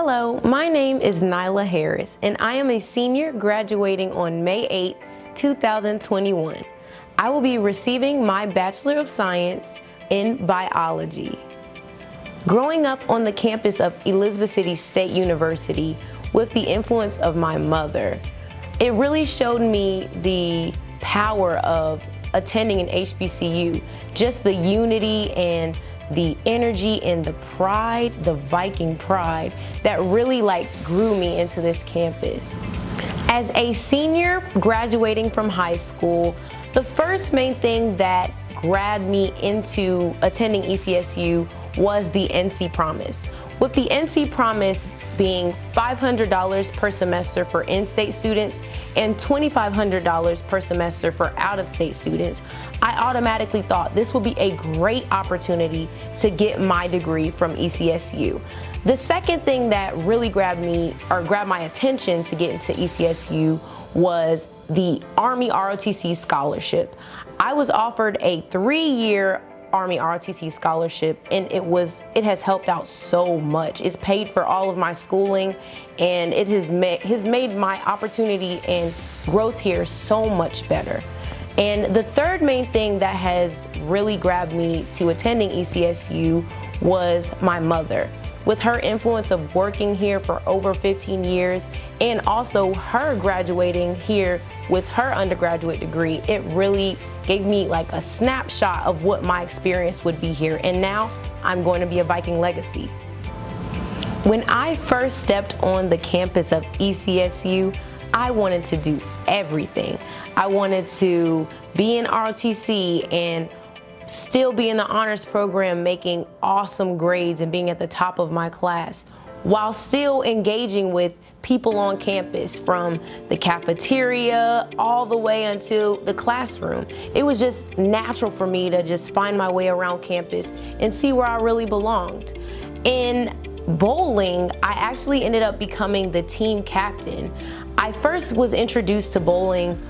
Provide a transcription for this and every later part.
Hello, my name is Nyla Harris, and I am a senior graduating on May 8, 2021. I will be receiving my Bachelor of Science in Biology. Growing up on the campus of Elizabeth City State University with the influence of my mother, it really showed me the power of attending an HBCU, just the unity and the energy and the pride, the Viking pride that really like grew me into this campus. As a senior graduating from high school, the first main thing that grabbed me into attending ECSU was the NC Promise. With the NC Promise being $500 per semester for in-state students and $2,500 per semester for out-of-state students, I automatically thought this would be a great opportunity to get my degree from ECSU. The second thing that really grabbed me or grabbed my attention to get into ECSU was the Army ROTC scholarship. I was offered a three-year Army ROTC scholarship and it was it has helped out so much. It's paid for all of my schooling and it has made has made my opportunity and growth here so much better. And the third main thing that has really grabbed me to attending ECSU was my mother with her influence of working here for over 15 years and also her graduating here with her undergraduate degree, it really gave me like a snapshot of what my experience would be here. And now I'm going to be a Viking legacy. When I first stepped on the campus of ECSU, I wanted to do everything. I wanted to be in ROTC and still be in the honors program making awesome grades and being at the top of my class while still engaging with people on campus from the cafeteria all the way until the classroom. It was just natural for me to just find my way around campus and see where I really belonged. In bowling, I actually ended up becoming the team captain. I first was introduced to bowling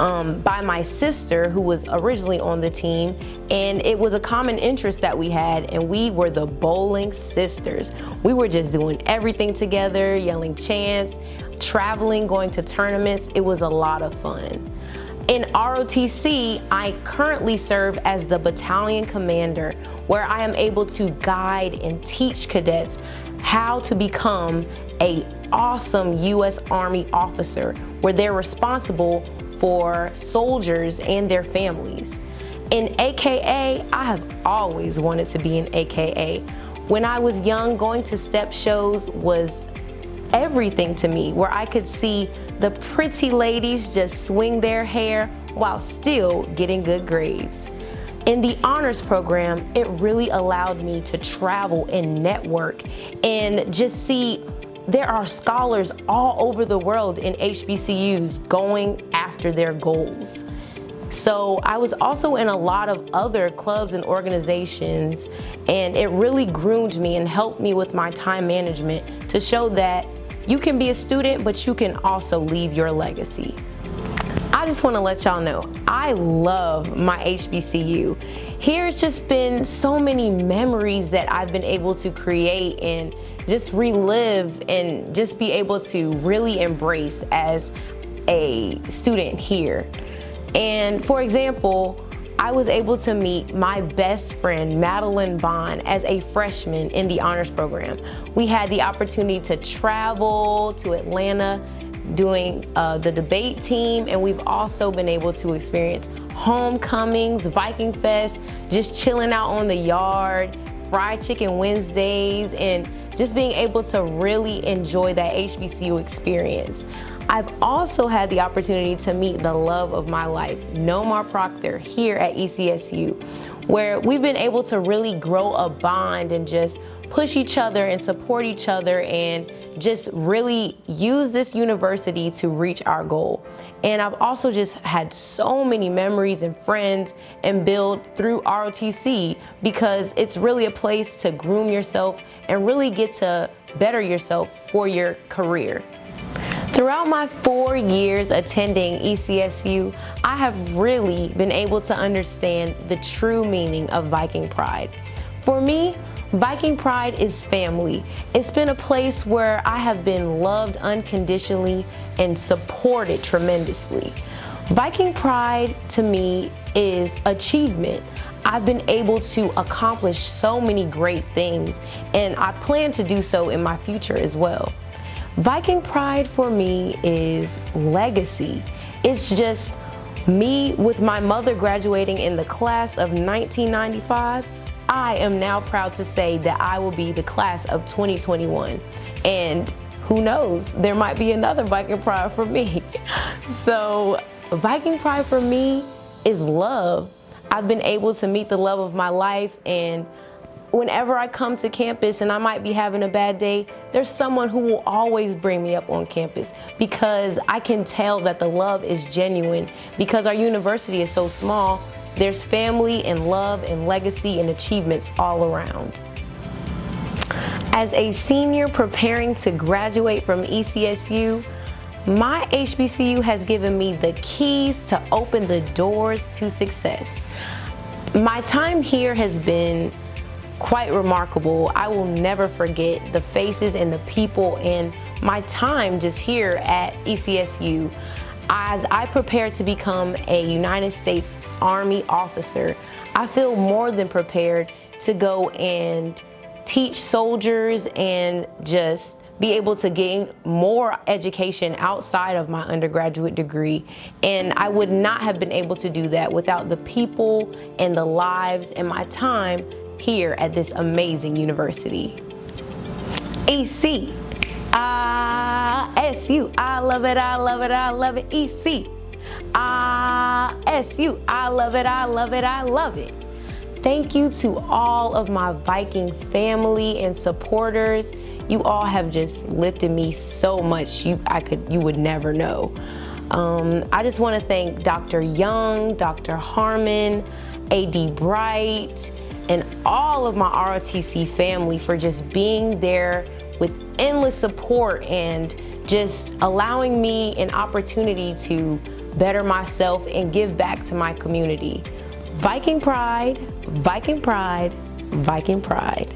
um, by my sister who was originally on the team and it was a common interest that we had and we were the bowling sisters. We were just doing everything together, yelling chants, traveling, going to tournaments. It was a lot of fun. In ROTC, I currently serve as the battalion commander where I am able to guide and teach cadets how to become a awesome U.S. Army officer where they're responsible for soldiers and their families. In AKA, I have always wanted to be an AKA. When I was young, going to step shows was everything to me, where I could see the pretty ladies just swing their hair while still getting good grades. In the honors program, it really allowed me to travel and network and just see there are scholars all over the world in HBCUs going after their goals. So I was also in a lot of other clubs and organizations and it really groomed me and helped me with my time management to show that you can be a student but you can also leave your legacy. I just want to let y'all know, I love my HBCU. Here's just been so many memories that I've been able to create and just relive and just be able to really embrace as a student here. And for example, I was able to meet my best friend, Madeline Bond, as a freshman in the honors program. We had the opportunity to travel to Atlanta doing uh, the debate team, and we've also been able to experience homecomings, Viking Fest, just chilling out on the yard, fried chicken Wednesdays, and just being able to really enjoy that HBCU experience. I've also had the opportunity to meet the love of my life, Nomar Proctor, here at ECSU, where we've been able to really grow a bond and just push each other and support each other and just really use this university to reach our goal. And I've also just had so many memories and friends and build through ROTC because it's really a place to groom yourself and really get to better yourself for your career. Throughout my four years attending ECSU, I have really been able to understand the true meaning of Viking pride. For me, Viking Pride is family. It's been a place where I have been loved unconditionally and supported tremendously. Viking Pride to me is achievement. I've been able to accomplish so many great things and I plan to do so in my future as well. Viking Pride for me is legacy. It's just me with my mother graduating in the class of 1995 I am now proud to say that I will be the class of 2021. And who knows, there might be another Viking Pride for me. so Viking Pride for me is love. I've been able to meet the love of my life and whenever I come to campus and I might be having a bad day, there's someone who will always bring me up on campus because I can tell that the love is genuine because our university is so small there's family and love and legacy and achievements all around. As a senior preparing to graduate from ECSU, my HBCU has given me the keys to open the doors to success. My time here has been quite remarkable. I will never forget the faces and the people and my time just here at ECSU. As I prepare to become a United States Army officer, I feel more than prepared to go and teach soldiers and just be able to gain more education outside of my undergraduate degree. And I would not have been able to do that without the people and the lives and my time here at this amazing university. EC, ah, SU, I love it, I love it, I love it, EC. I-S-U. I love it, I love it, I love it. Thank you to all of my Viking family and supporters. You all have just lifted me so much you I could you would never know. Um, I just want to thank Dr. Young, Dr. Harmon, AD Bright, and all of my ROTC family for just being there with endless support and just allowing me an opportunity to better myself, and give back to my community. Viking Pride, Viking Pride, Viking Pride.